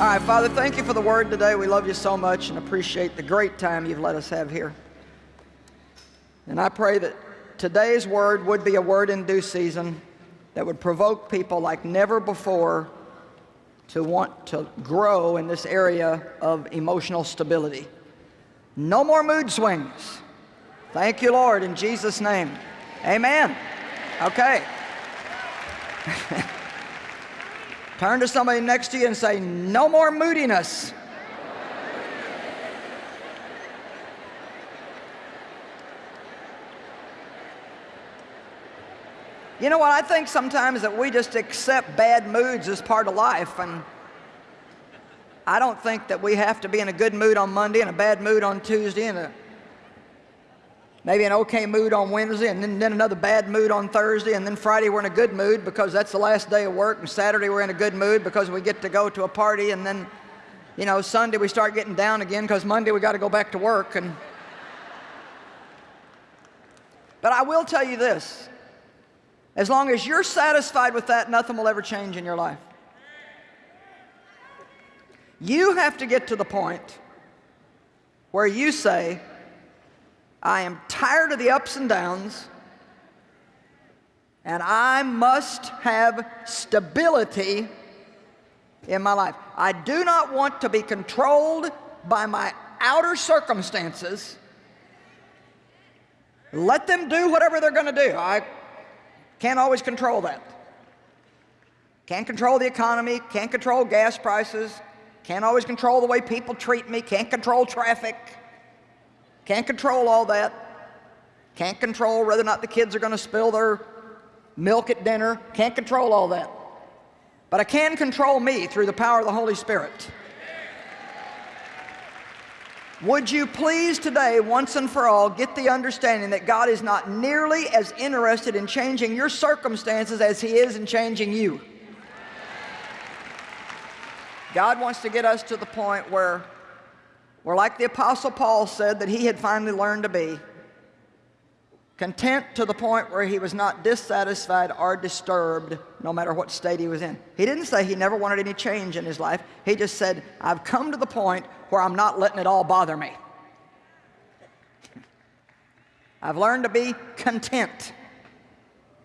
All right, Father, thank you for the word today. We love you so much and appreciate the great time you've let us have here. And I pray that today's word would be a word in due season that would provoke people like never before to want to grow in this area of emotional stability. No more mood swings. Thank you, Lord, in Jesus' name. Amen. Okay. Turn to somebody next to you and say, no more moodiness. You know what? I think sometimes that we just accept bad moods as part of life. And I don't think that we have to be in a good mood on Monday and a bad mood on Tuesday and a, maybe an okay mood on Wednesday and then, then another bad mood on Thursday and then Friday we're in a good mood because that's the last day of work and Saturday we're in a good mood because we get to go to a party and then, you know, Sunday we start getting down again because Monday we got to go back to work. And, but I will tell you this, as long as you're satisfied with that, nothing will ever change in your life. You have to get to the point where you say, I am tired of the ups and downs, and I must have stability in my life. I do not want to be controlled by my outer circumstances. Let them do whatever they're going to do. I can't always control that. Can't control the economy, can't control gas prices, can't always control the way people treat me, can't control traffic, can't control all that. Can't control whether or not the kids are going to spill their milk at dinner, can't control all that. But I can control me through the power of the Holy Spirit. Would you please today, once and for all, get the understanding that God is not nearly as interested in changing your circumstances as He is in changing you? God wants to get us to the point where we're like the Apostle Paul said that he had finally learned to be, content to the point where he was not dissatisfied or disturbed no matter what state he was in. He didn't say he never wanted any change in his life. He just said, I've come to the point where I'm not letting it all bother me. I've learned to be content,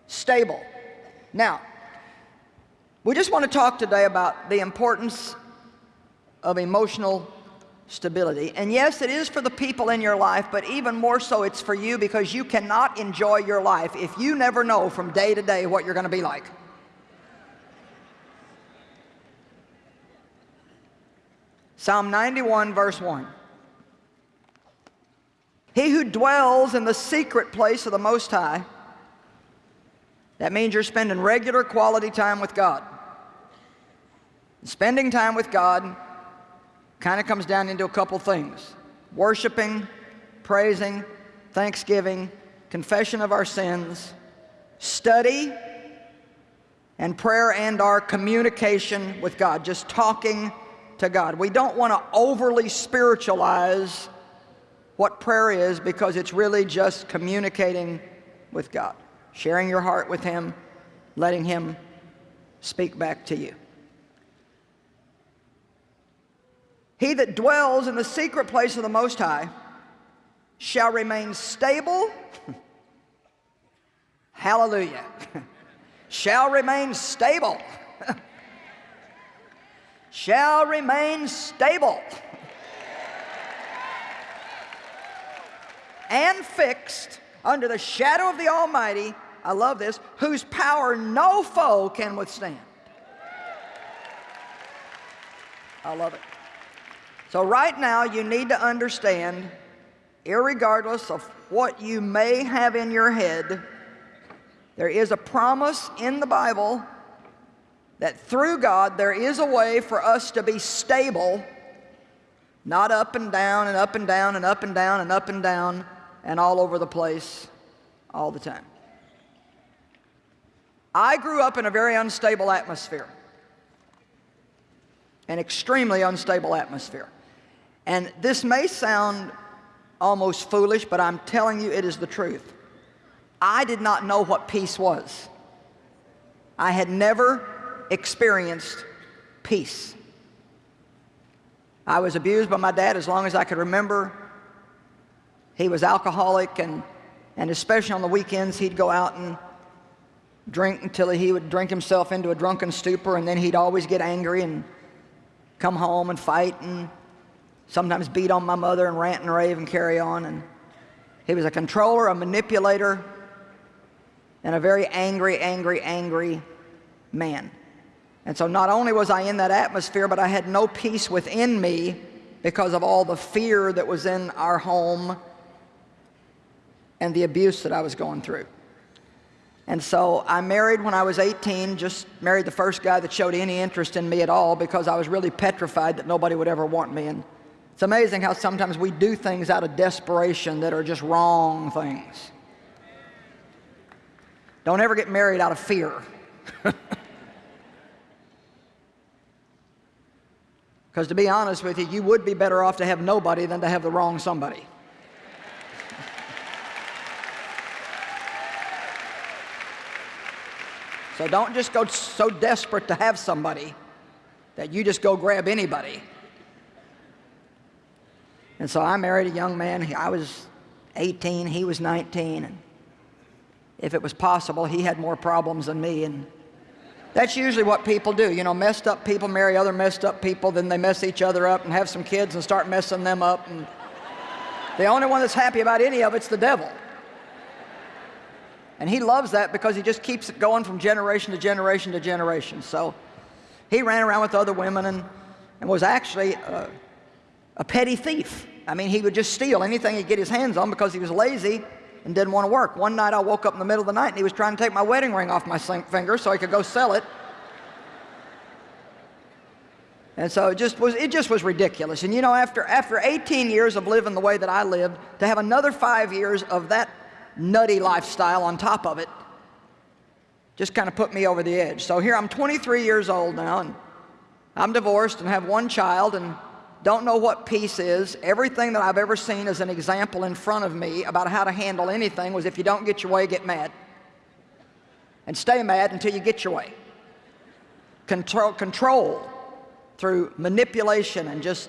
stable. Now, we just want to talk today about the importance of emotional stability. And yes, it is for the people in your life, but even more so it's for you because you cannot enjoy your life if you never know from day to day what you're going to be like. Psalm 91 verse 1. He who dwells in the secret place of the Most High, that means you're spending regular quality time with God. Spending time with God kind of comes down into a couple things. Worshiping, praising, thanksgiving, confession of our sins, study, and prayer and our communication with God, just talking to God. We don't want to overly spiritualize what prayer is because it's really just communicating with God, sharing your heart with Him, letting Him speak back to you. He that dwells in the secret place of the Most High shall remain stable. Hallelujah. shall remain stable. shall remain stable. and fixed under the shadow of the Almighty, I love this, whose power no foe can withstand. I love it. So right now you need to understand, irregardless of what you may have in your head, there is a promise in the Bible that through God there is a way for us to be stable, not up and down and up and down and up and down and up and down and all over the place all the time. I grew up in a very unstable atmosphere, an extremely unstable atmosphere. And this may sound almost foolish, but I'm telling you it is the truth. I did not know what peace was. I had never experienced peace. I was abused by my dad as long as I could remember. He was alcoholic, and, and especially on the weekends, he'd go out and drink until he would drink himself into a drunken stupor, and then he'd always get angry and come home and fight and sometimes beat on my mother and rant and rave and carry on. And he was a controller, a manipulator, and a very angry, angry, angry man. And so not only was I in that atmosphere, but I had no peace within me because of all the fear that was in our home and the abuse that I was going through. And so I married when I was 18, just married the first guy that showed any interest in me at all because I was really petrified that nobody would ever want me. And it's amazing how sometimes we do things out of desperation that are just wrong things. Don't ever get married out of fear. Because to be honest with you, you would be better off to have nobody than to have the wrong somebody. So don't just go so desperate to have somebody that you just go grab anybody. And so I married a young man. I was 18, he was 19. And if it was possible, he had more problems than me. And that's usually what people do. You know, messed up people marry other messed up people, then they mess each other up and have some kids and start messing them up. And the only one that's happy about any of it's the devil. And he loves that because he just keeps it going from generation to generation to generation. So he ran around with other women and, and was actually a, a petty thief. I mean, he would just steal anything he'd get his hands on because he was lazy and didn't want to work. One night I woke up in the middle of the night and he was trying to take my wedding ring off my finger so I could go sell it. And so it just was, it just was ridiculous. And you know, after, after 18 years of living the way that I lived, to have another five years of that nutty lifestyle on top of it just kind of put me over the edge. So here I'm 23 years old now and I'm divorced and have one child and don't know what peace is. Everything that I've ever seen as an example in front of me about how to handle anything was if you don't get your way, get mad. And stay mad until you get your way. Control, control through manipulation and just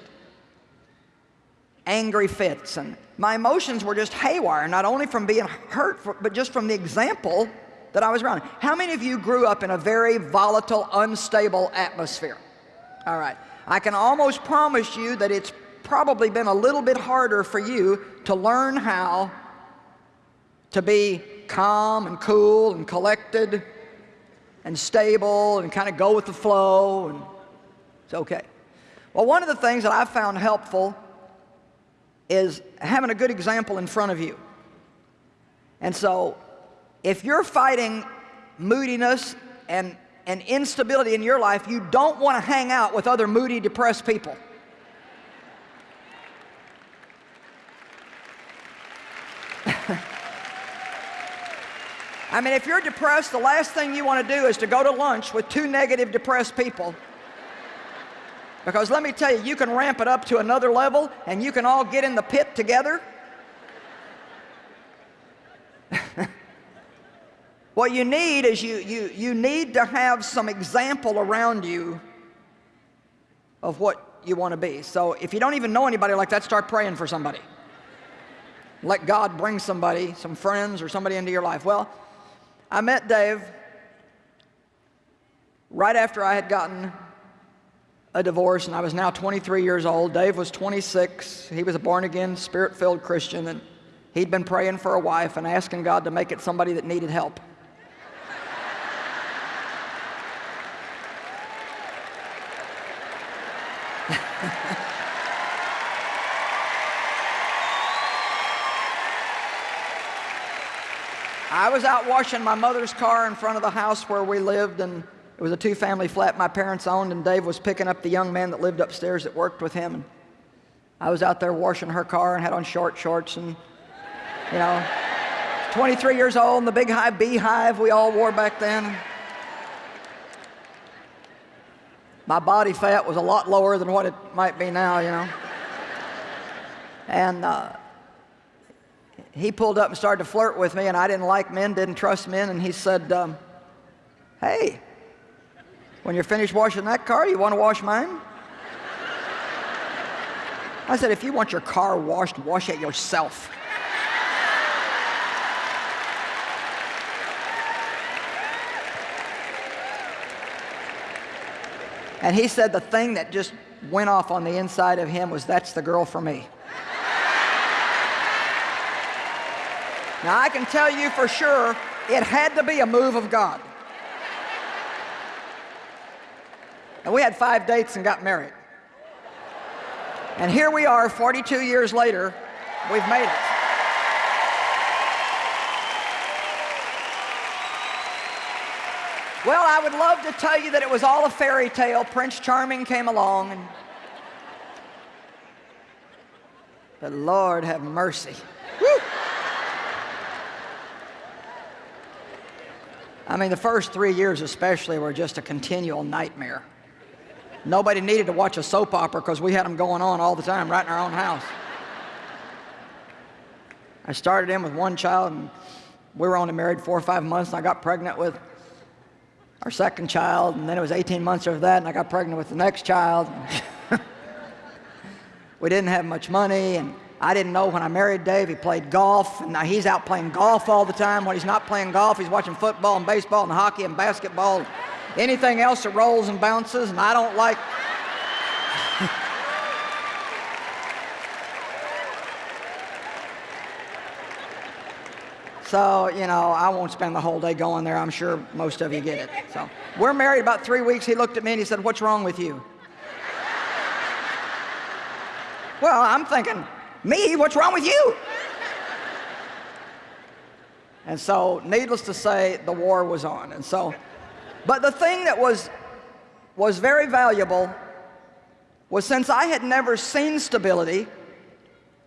angry fits. And my emotions were just haywire, not only from being hurt, but just from the example that I was around. How many of you grew up in a very volatile, unstable atmosphere? All right. I can almost promise you that it's probably been a little bit harder for you to learn how to be calm and cool and collected and stable and kind of go with the flow and it's okay. Well, one of the things that I've found helpful is having a good example in front of you. And so if you're fighting moodiness and, and instability in your life, you don't want to hang out with other moody, depressed people. I mean, if you're depressed, the last thing you want to do is to go to lunch with two negative, depressed people because let me tell you, you can ramp it up to another level and you can all get in the pit together. What you need is you, you, you need to have some example around you of what you want to be. So if you don't even know anybody like that, start praying for somebody. Let God bring somebody, some friends or somebody into your life. Well, I met Dave right after I had gotten a divorce and I was now 23 years old. Dave was 26. He was a born-again, spirit-filled Christian and he'd been praying for a wife and asking God to make it somebody that needed help. I was out washing my mother's car in front of the house where we lived and it was a two-family flat my parents owned, and Dave was picking up the young man that lived upstairs that worked with him. And I was out there washing her car and had on short shorts and, you know, 23 years old and the big high beehive we all wore back then. My body fat was a lot lower than what it might be now, you know. And uh, he pulled up and started to flirt with me, and I didn't like men, didn't trust men, and he said, um, hey, when you're finished washing that car, you want to wash mine? I said, if you want your car washed, wash it yourself. And he said the thing that just went off on the inside of him was, that's the girl for me. Now, I can tell you for sure, it had to be a move of God. And we had five dates and got married. And here we are 42 years later, we've made it. Well, I would love to tell you that it was all a fairy tale. Prince Charming came along and but Lord have mercy. I mean, the first three years especially were just a continual nightmare. Nobody needed to watch a soap opera because we had them going on all the time right in our own house. I started in with one child and we were only married four or five months and I got pregnant with our second child, and then it was 18 months after that, and I got pregnant with the next child. we didn't have much money, and I didn't know when I married Dave, he played golf, and now he's out playing golf all the time. When he's not playing golf, he's watching football and baseball and hockey and basketball, and anything else that rolls and bounces, and I don't like So, you know, I won't spend the whole day going there. I'm sure most of you get it. So, we're married about three weeks. He looked at me and he said, What's wrong with you? well, I'm thinking, Me? What's wrong with you? and so, needless to say, the war was on. And so, but the thing that was, was very valuable was since I had never seen stability,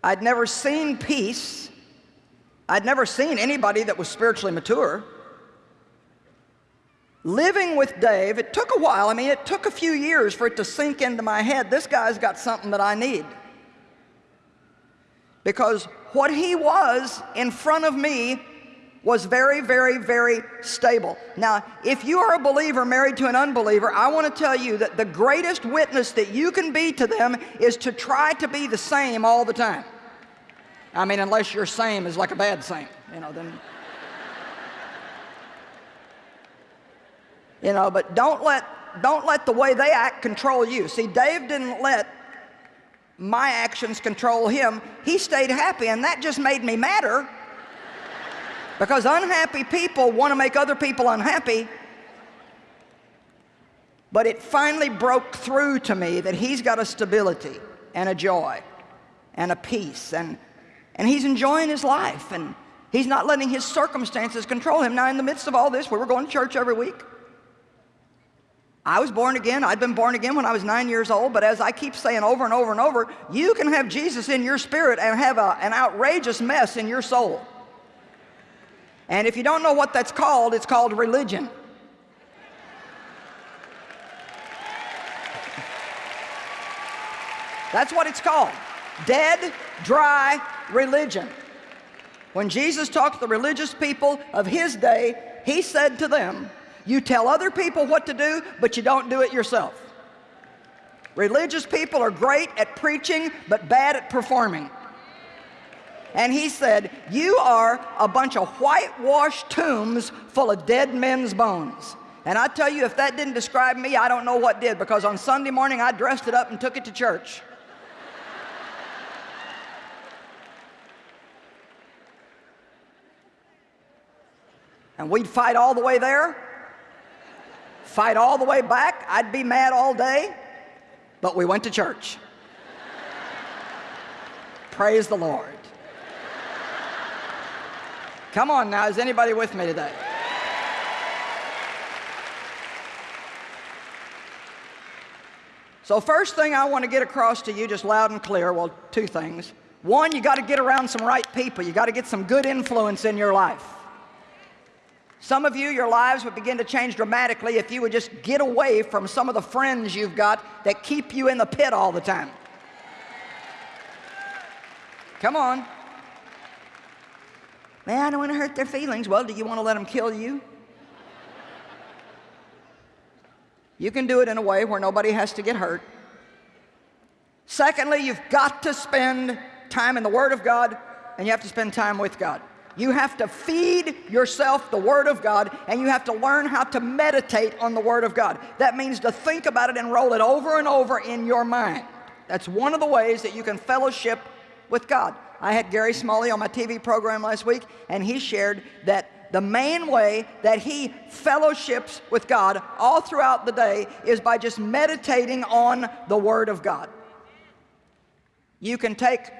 I'd never seen peace, I'd never seen anybody that was spiritually mature. Living with Dave, it took a while. I mean, it took a few years for it to sink into my head. This guy's got something that I need. Because what he was in front of me was very, very, very stable. Now, if you are a believer married to an unbeliever, I want to tell you that the greatest witness that you can be to them is to try to be the same all the time. I mean, unless your same is like a bad same, you know, then. you know, but don't let, don't let the way they act control you. See, Dave didn't let my actions control him. He stayed happy, and that just made me madder. Because unhappy people want to make other people unhappy. But it finally broke through to me that he's got a stability and a joy and a peace and and he's enjoying his life and he's not letting his circumstances control him. Now, in the midst of all this, we were going to church every week. I was born again. I'd been born again when I was nine years old. But as I keep saying over and over and over, you can have Jesus in your spirit and have a, an outrageous mess in your soul. And if you don't know what that's called, it's called religion. That's what it's called. Dead, dry religion. When Jesus talked to the religious people of his day, he said to them, you tell other people what to do, but you don't do it yourself. Religious people are great at preaching, but bad at performing. And he said, you are a bunch of whitewashed tombs full of dead men's bones. And I tell you, if that didn't describe me, I don't know what did, because on Sunday morning I dressed it up and took it to church. and we'd fight all the way there, fight all the way back. I'd be mad all day, but we went to church. Praise the Lord. Come on now, is anybody with me today? So first thing I want to get across to you just loud and clear, well, two things. One, you got to get around some right people. You got to get some good influence in your life. Some of you, your lives would begin to change dramatically if you would just get away from some of the friends you've got that keep you in the pit all the time. Come on. Man, I don't want to hurt their feelings. Well, do you want to let them kill you? You can do it in a way where nobody has to get hurt. Secondly, you've got to spend time in the Word of God and you have to spend time with God. You have to feed yourself the Word of God and you have to learn how to meditate on the Word of God. That means to think about it and roll it over and over in your mind. That's one of the ways that you can fellowship with God. I had Gary Smalley on my TV program last week and he shared that the main way that he fellowships with God all throughout the day is by just meditating on the Word of God. You can take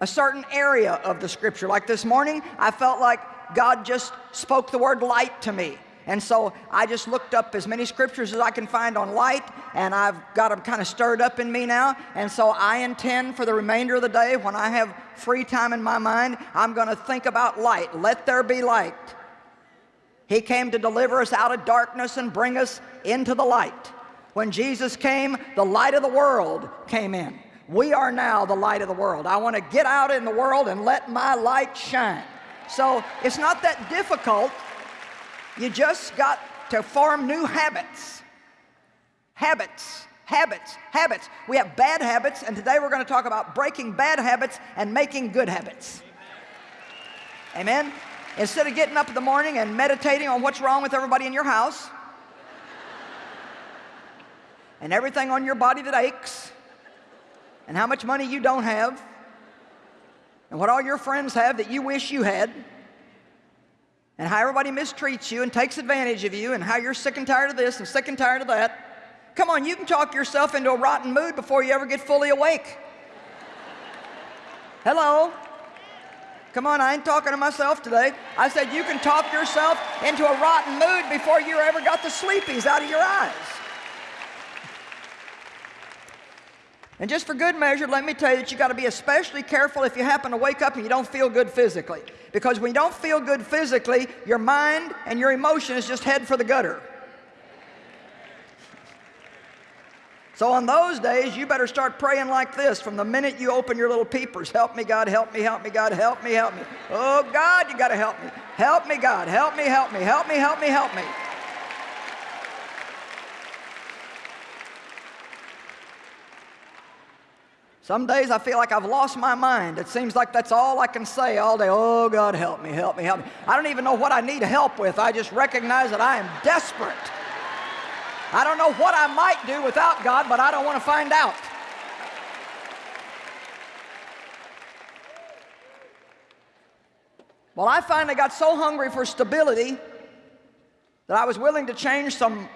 a certain area of the scripture. Like this morning, I felt like God just spoke the word light to me. And so I just looked up as many scriptures as I can find on light, and I've got them kind of stirred up in me now. And so I intend for the remainder of the day, when I have free time in my mind, I'm going to think about light. Let there be light. He came to deliver us out of darkness and bring us into the light. When Jesus came, the light of the world came in. We are now the light of the world. I want to get out in the world and let my light shine. So it's not that difficult. You just got to form new habits. Habits, habits, habits. We have bad habits, and today we're going to talk about breaking bad habits and making good habits. Amen? Instead of getting up in the morning and meditating on what's wrong with everybody in your house and everything on your body that aches, and how much money you don't have and what all your friends have that you wish you had and how everybody mistreats you and takes advantage of you and how you're sick and tired of this and sick and tired of that. Come on, you can talk yourself into a rotten mood before you ever get fully awake. Hello? Come on, I ain't talking to myself today. I said you can talk yourself into a rotten mood before you ever got the sleepies out of your eyes. And just for good measure, let me tell you that you got to be especially careful if you happen to wake up and you don't feel good physically. Because when you don't feel good physically, your mind and your emotions just head for the gutter. So on those days, you better start praying like this from the minute you open your little peepers. Help me, God, help me, help me, God, help me, help me. Oh, God, you got to help me. Help me, God, help me, help me, help me, help me, help me. Some days I feel like I've lost my mind. It seems like that's all I can say all day. Oh, God, help me, help me, help me. I don't even know what I need help with. I just recognize that I am desperate. I don't know what I might do without God, but I don't want to find out. Well, I finally got so hungry for stability that I was willing to change some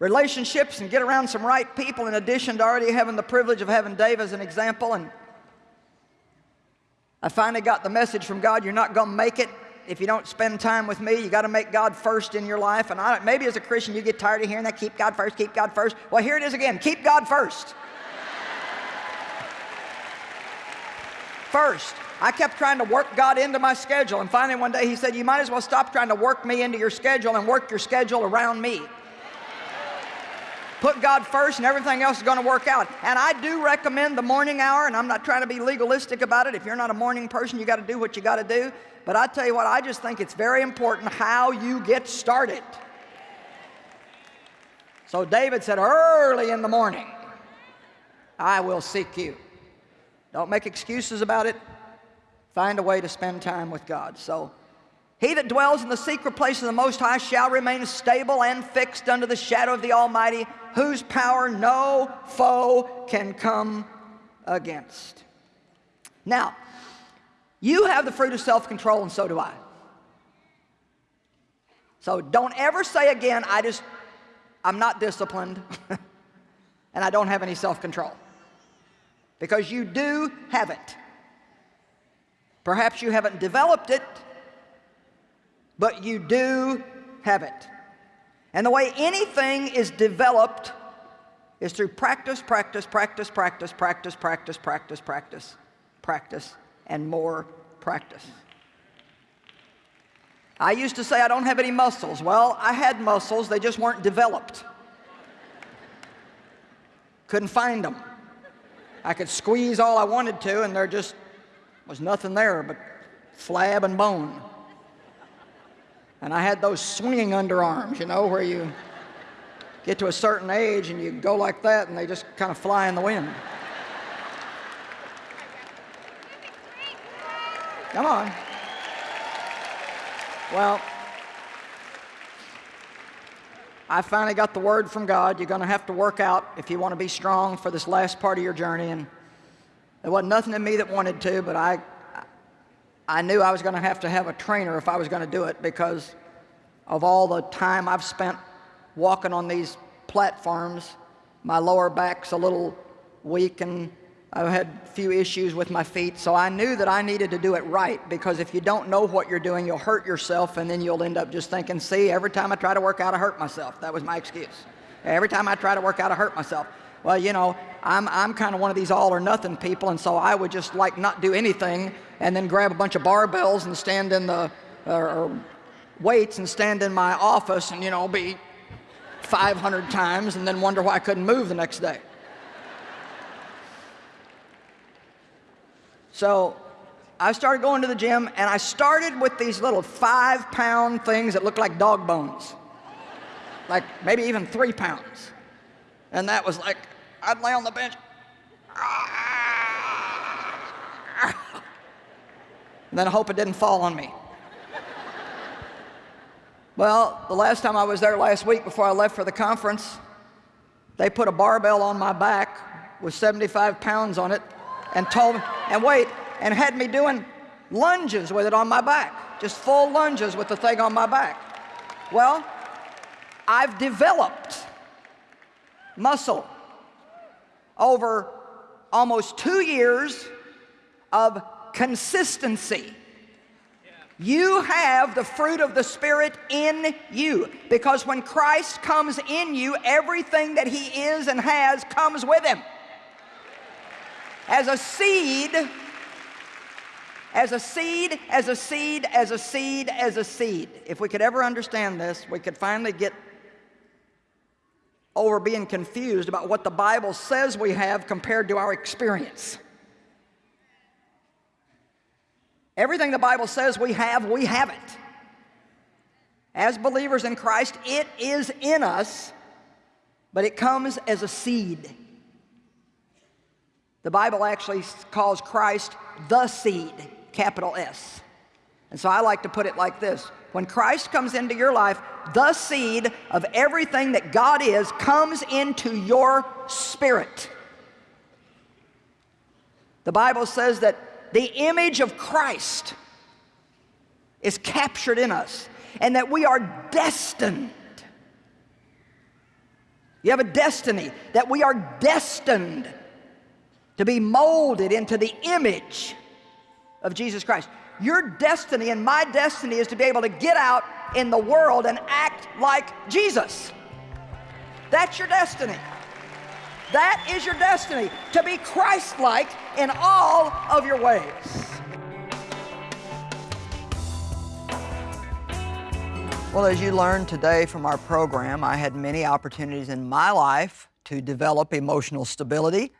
relationships and get around some right people in addition to already having the privilege of having Dave as an example. And I finally got the message from God, you're not going to make it if you don't spend time with me. You got to make God first in your life. And I, maybe as a Christian you get tired of hearing that, keep God first, keep God first. Well, here it is again, keep God first. First. I kept trying to work God into my schedule. And finally one day he said, you might as well stop trying to work me into your schedule and work your schedule around me. Put God first and everything else is going to work out. And I do recommend the morning hour, and I'm not trying to be legalistic about it. If you're not a morning person, you got to do what you got to do. But I tell you what, I just think it's very important how you get started. So David said, early in the morning, I will seek you. Don't make excuses about it. Find a way to spend time with God. So he that dwells in the secret place of the Most High shall remain stable and fixed under the shadow of the Almighty, whose power no foe can come against. Now, you have the fruit of self-control, and so do I. So don't ever say again, I just, I'm not disciplined, and I don't have any self-control. Because you do have it. Perhaps you haven't developed it, but you do have it. And the way anything is developed is through practice, practice, practice, practice, practice, practice, practice, practice, practice, and more practice. I used to say I don't have any muscles. Well, I had muscles, they just weren't developed. Couldn't find them. I could squeeze all I wanted to, and there just was nothing there but flab and bone. And I had those swinging underarms, you know, where you get to a certain age and you go like that and they just kind of fly in the wind. Come on. Well, I finally got the word from God. You're going to have to work out if you want to be strong for this last part of your journey. And there wasn't nothing in me that wanted to, but I I knew I was going to have to have a trainer if I was going to do it because of all the time I've spent walking on these platforms. My lower back's a little weak and I've had a few issues with my feet, so I knew that I needed to do it right because if you don't know what you're doing, you'll hurt yourself and then you'll end up just thinking, see, every time I try to work out, I hurt myself. That was my excuse. Every time I try to work out, I hurt myself. Well, you know, I'm, I'm kind of one of these all or nothing people, and so I would just like not do anything and then grab a bunch of barbells and stand in the, or, or weights and stand in my office and, you know, be 500 times and then wonder why I couldn't move the next day. So I started going to the gym and I started with these little five pound things that looked like dog bones. Like maybe even three pounds. And that was like, I'd lay on the bench. And then I hope it didn't fall on me. Well, the last time I was there last week before I left for the conference, they put a barbell on my back with 75 pounds on it and told me, and wait, and had me doing lunges with it on my back, just full lunges with the thing on my back. Well, I've developed muscle over almost two years of consistency. You have the fruit of the Spirit in you because when Christ comes in you, everything that He is and has comes with Him as a seed, as a seed, as a seed, as a seed, as a seed. If we could ever understand this, we could finally get over being confused about what the Bible says we have compared to our experience. Everything the Bible says we have, we have it. As believers in Christ, it is in us, but it comes as a seed. The Bible actually calls Christ the seed, capital S. And so I like to put it like this. When Christ comes into your life, the seed of everything that God is comes into your spirit. The Bible says that the image of Christ is captured in us and that we are destined. You have a destiny, that we are destined to be molded into the image of Jesus Christ. Your destiny and my destiny is to be able to get out in the world and act like Jesus. That's your destiny. That is your destiny, to be Christ-like in all of your ways. Well, as you learned today from our program, I had many opportunities in my life to develop emotional stability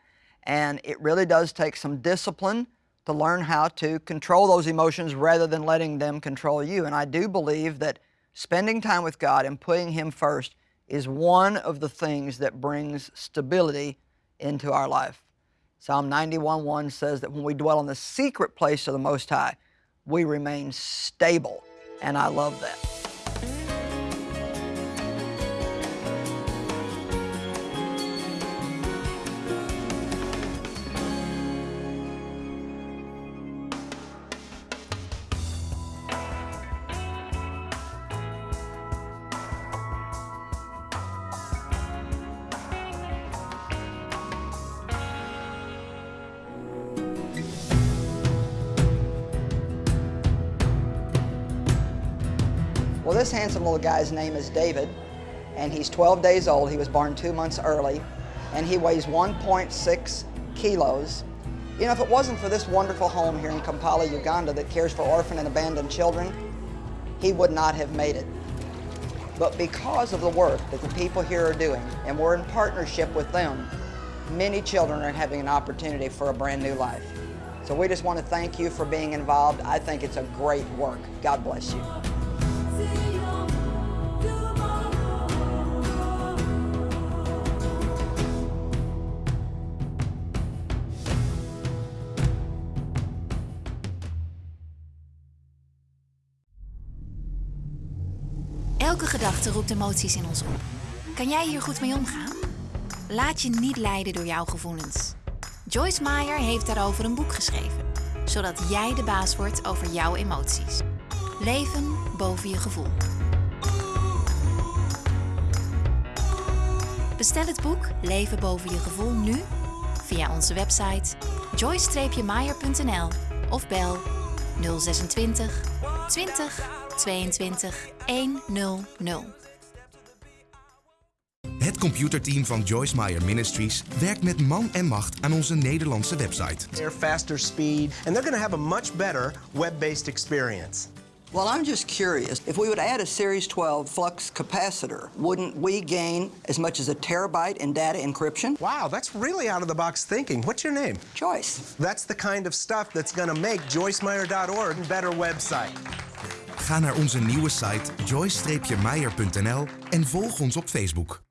and it really does take some discipline to learn how to control those emotions rather than letting them control you. And I do believe that spending time with God and putting Him first is one of the things that brings stability into our life. Psalm 91:1 says that when we dwell in the secret place of the Most High, we remain stable. And I love that. Guy's name is David, and he's 12 days old. He was born two months early, and he weighs 1.6 kilos. You know, if it wasn't for this wonderful home here in Kampala, Uganda that cares for orphan and abandoned children, he would not have made it. But because of the work that the people here are doing, and we're in partnership with them, many children are having an opportunity for a brand new life. So we just want to thank you for being involved. I think it's a great work. God bless you. Roept emoties in ons op. Kan jij hier goed mee omgaan? Laat je niet leiden door jouw gevoelens. Joyce Meyer heeft daarover een boek geschreven, zodat jij de baas wordt over jouw emoties. Leven boven je gevoel. Bestel het boek Leven boven je gevoel nu via onze website joyce-meyer.nl of bel 026 20 22 100. Het computerteam van Joyce Meyer Ministries werkt met man en macht aan onze Nederlandse website. They're faster speed, and they're going to have a much better web-based experience. Well, I'm just curious. If we would add a Series 12 flux capacitor, wouldn't we gain as much as a terabyte in data encryption? Wow, that's really out of the box thinking. What's your name? Joyce. That's the kind of stuff that's going to make joycemeyer.org a better website. Ga naar onze nieuwe site joyce-meyer.nl en volg ons op Facebook.